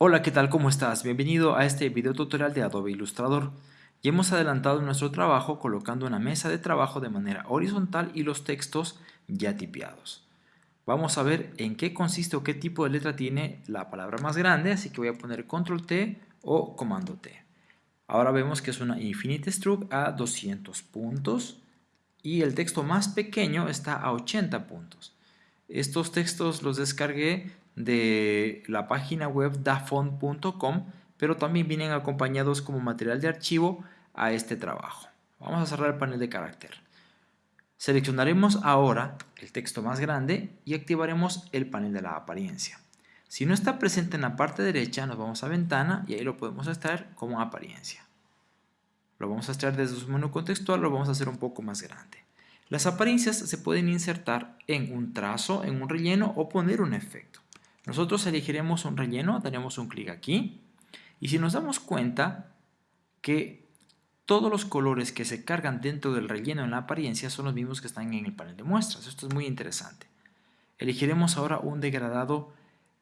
Hola, ¿qué tal? ¿Cómo estás? Bienvenido a este video tutorial de Adobe Illustrator. Ya hemos adelantado nuestro trabajo colocando una mesa de trabajo de manera horizontal y los textos ya tipeados. Vamos a ver en qué consiste o qué tipo de letra tiene la palabra más grande, así que voy a poner Control T o Comando T. Ahora vemos que es una Infinite Struct a 200 puntos y el texto más pequeño está a 80 puntos. Estos textos los descargué de la página web dafont.com, pero también vienen acompañados como material de archivo a este trabajo. Vamos a cerrar el panel de carácter. Seleccionaremos ahora el texto más grande y activaremos el panel de la apariencia. Si no está presente en la parte derecha, nos vamos a ventana y ahí lo podemos extraer como apariencia. Lo vamos a extraer desde su menú contextual, lo vamos a hacer un poco más grande. Las apariencias se pueden insertar en un trazo, en un relleno o poner un efecto. Nosotros elegiremos un relleno, daremos un clic aquí y si nos damos cuenta que todos los colores que se cargan dentro del relleno en la apariencia son los mismos que están en el panel de muestras. Esto es muy interesante. Elegiremos ahora un degradado,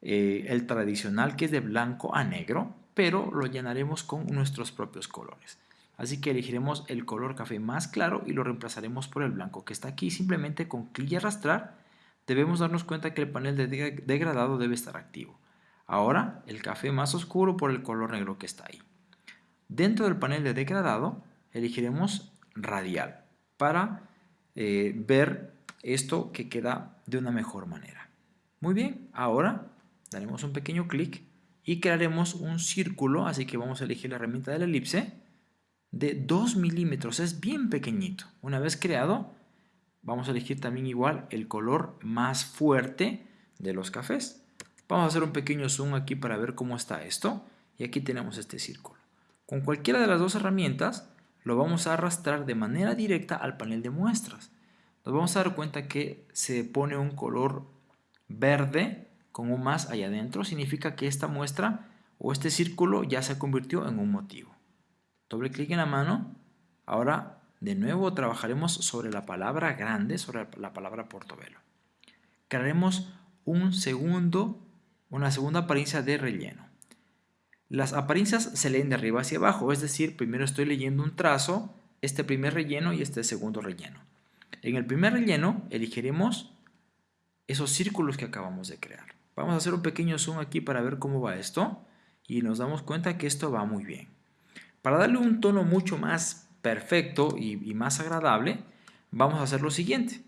eh, el tradicional que es de blanco a negro, pero lo llenaremos con nuestros propios colores. Así que elegiremos el color café más claro y lo reemplazaremos por el blanco que está aquí. Simplemente con clic y arrastrar debemos darnos cuenta que el panel de degradado debe estar activo. Ahora el café más oscuro por el color negro que está ahí. Dentro del panel de degradado elegiremos radial para eh, ver esto que queda de una mejor manera. Muy bien, ahora daremos un pequeño clic y crearemos un círculo, así que vamos a elegir la herramienta de la elipse de 2 milímetros, es bien pequeñito. Una vez creado, vamos a elegir también igual el color más fuerte de los cafés. Vamos a hacer un pequeño zoom aquí para ver cómo está esto. Y aquí tenemos este círculo. Con cualquiera de las dos herramientas lo vamos a arrastrar de manera directa al panel de muestras. Nos vamos a dar cuenta que se pone un color verde con un más allá adentro. Significa que esta muestra o este círculo ya se convirtió en un motivo. Doble clic en la mano. Ahora de nuevo trabajaremos sobre la palabra grande, sobre la palabra portobelo. Crearemos un segundo, una segunda apariencia de relleno. Las apariencias se leen de arriba hacia abajo, es decir, primero estoy leyendo un trazo, este primer relleno y este segundo relleno. En el primer relleno elegiremos esos círculos que acabamos de crear. Vamos a hacer un pequeño zoom aquí para ver cómo va esto y nos damos cuenta que esto va muy bien. Para darle un tono mucho más perfecto y, más agradable, vamos a hacer lo siguiente.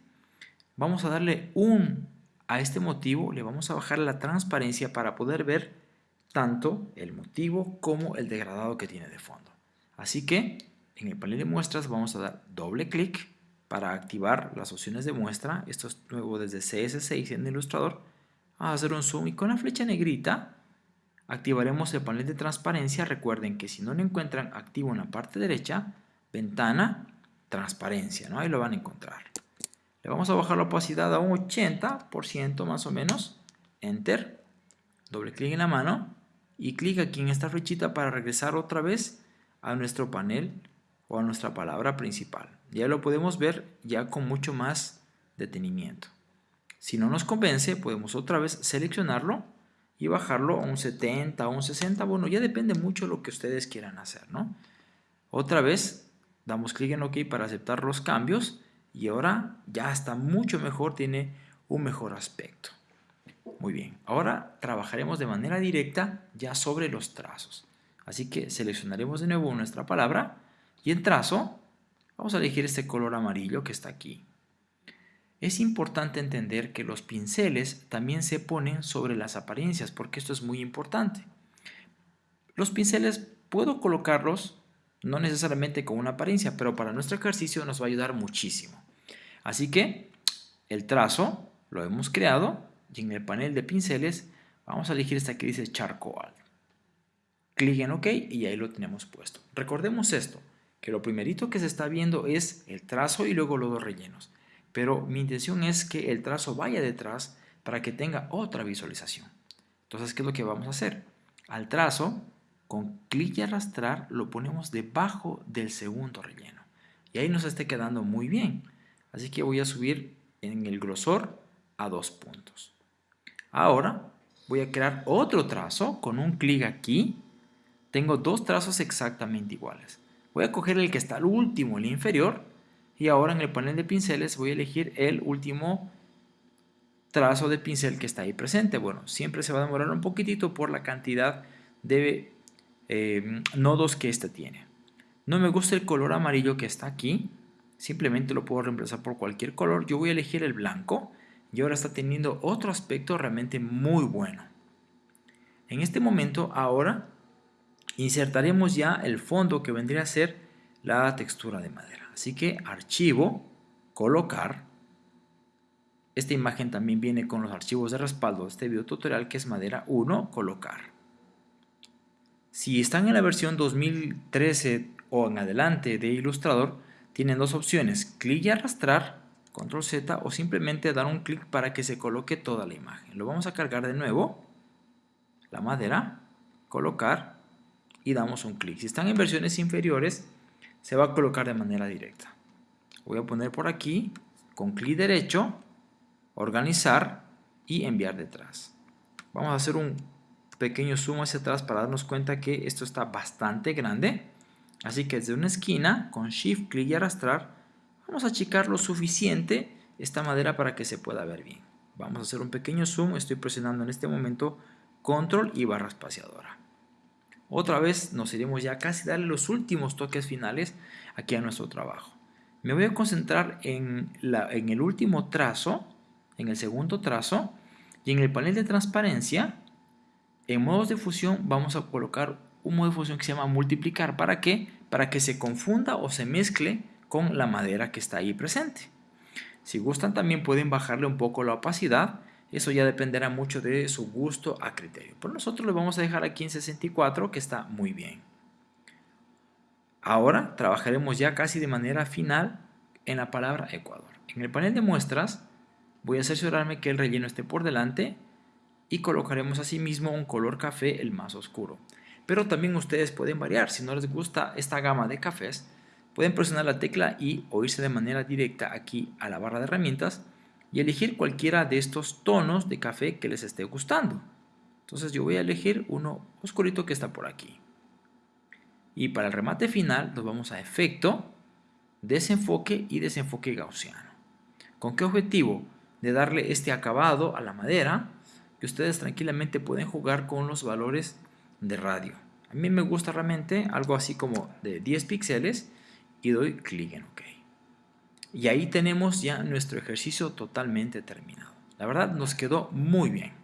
Vamos a darle un a este motivo, le vamos a bajar la transparencia para poder ver tanto el motivo como el degradado que tiene de fondo. Así que en el panel de muestras vamos a dar doble clic para activar las opciones de muestra. Esto es nuevo desde CS6 en Illustrator. Vamos a hacer un zoom y con la flecha negrita activaremos el panel de transparencia. Recuerden que si no lo encuentran activo en la parte derecha, ventana, transparencia, ¿no? Ahí lo van a encontrar. Le vamos a bajar la opacidad a un 80% más o menos. Enter. Doble clic en la mano. Y clic aquí en esta flechita para regresar otra vez a nuestro panel o a nuestra palabra principal. Ya lo podemos ver ya con mucho más detenimiento. Si no nos convence, podemos otra vez seleccionarlo y bajarlo a un 70, a un 60. Bueno, ya depende mucho de lo que ustedes quieran hacer, ¿no? Otra vez damos clic en OK para aceptar los cambios y ahora ya está mucho mejor, tiene un mejor aspecto. Muy bien, ahora trabajaremos de manera directa ya sobre los trazos. Así que seleccionaremos de nuevo nuestra palabra y en trazo vamos a elegir este color amarillo que está aquí. Es importante entender que los pinceles también se ponen sobre las apariencias porque esto es muy importante. Los pinceles puedo colocarlos no necesariamente con una apariencia, pero para nuestro ejercicio nos va a ayudar muchísimo. Así que el trazo lo hemos creado y en el panel de pinceles vamos a elegir esta que dice charcoal. Clic en OK y ahí lo tenemos puesto. Recordemos esto, que lo primerito que se está viendo es el trazo y luego los dos rellenos. Pero mi intención es que el trazo vaya detrás para que tenga otra visualización. Entonces, ¿qué es lo que vamos a hacer? Al trazo con clic y arrastrar lo ponemos debajo del segundo relleno. Y ahí nos esté quedando muy bien. Así que voy a subir en el grosor a dos puntos. Ahora voy a crear otro trazo con un clic aquí. Tengo dos trazos exactamente iguales. Voy a coger el que está al último, el inferior, y ahora en el panel de pinceles voy a elegir el último trazo de pincel que está ahí presente. Bueno, siempre se va a demorar un poquitito por la cantidad de eh, nodos que este tiene. No me gusta el color amarillo que está aquí, simplemente lo puedo reemplazar por cualquier color. Yo voy a elegir el blanco y ahora está teniendo otro aspecto realmente muy bueno. En este momento ahora insertaremos ya el fondo que vendría a ser la textura de madera. Así que archivo, colocar. Esta imagen también viene con los archivos de respaldo de este video tutorial que es madera 1, colocar. Si están en la versión 2013 o en adelante de Illustrator, tienen dos opciones, clic y arrastrar, control Z o simplemente dar un clic para que se coloque toda la imagen. Lo vamos a cargar de nuevo, la madera, colocar y damos un clic. Si están en versiones inferiores, se va a colocar de manera directa. Voy a poner por aquí, con clic derecho, organizar y enviar detrás. Vamos a hacer un pequeño zoom hacia atrás para darnos cuenta que esto está bastante grande. Así que desde una esquina, con Shift, clic y arrastrar, vamos a achicar lo suficiente esta madera para que se pueda ver bien. Vamos a hacer un pequeño zoom, estoy presionando en este momento Control y barra espaciadora. Otra vez nos iremos ya casi darle los últimos toques finales aquí a nuestro trabajo. Me voy a concentrar en, la, en el último trazo, en el segundo trazo, y en el panel de transparencia, en modos de fusión vamos a colocar un modo de fusión que se llama multiplicar. ¿Para qué? Para que se confunda o se mezcle con la madera que está ahí presente. Si gustan también pueden bajarle un poco la opacidad eso ya dependerá mucho de su gusto a criterio. Pero nosotros lo vamos a dejar aquí en 64 que está muy bien. Ahora trabajaremos ya casi de manera final en la palabra Ecuador. En el panel de muestras voy a cerciorarme que el relleno esté por delante y colocaremos asimismo un color café el más oscuro. Pero también ustedes pueden variar. Si no les gusta esta gama de cafés, pueden presionar la tecla y o irse de manera directa aquí a la barra de herramientas y elegir cualquiera de estos tonos de café que les esté gustando. Entonces yo voy a elegir uno oscurito que está por aquí. Y para el remate final nos vamos a efecto, desenfoque y desenfoque gaussiano. ¿Con qué objetivo? De darle este acabado a la madera que ustedes tranquilamente pueden jugar con los valores de radio. A mí me gusta realmente algo así como de 10 píxeles y doy clic en OK. Y ahí tenemos ya nuestro ejercicio totalmente terminado. La verdad nos quedó muy bien.